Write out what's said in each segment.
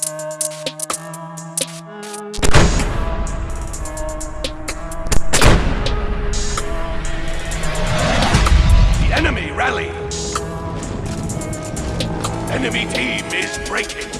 The enemy rally! Enemy team is breaking!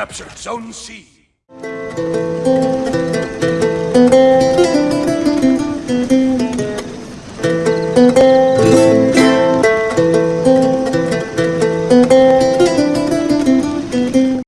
captured Zone C.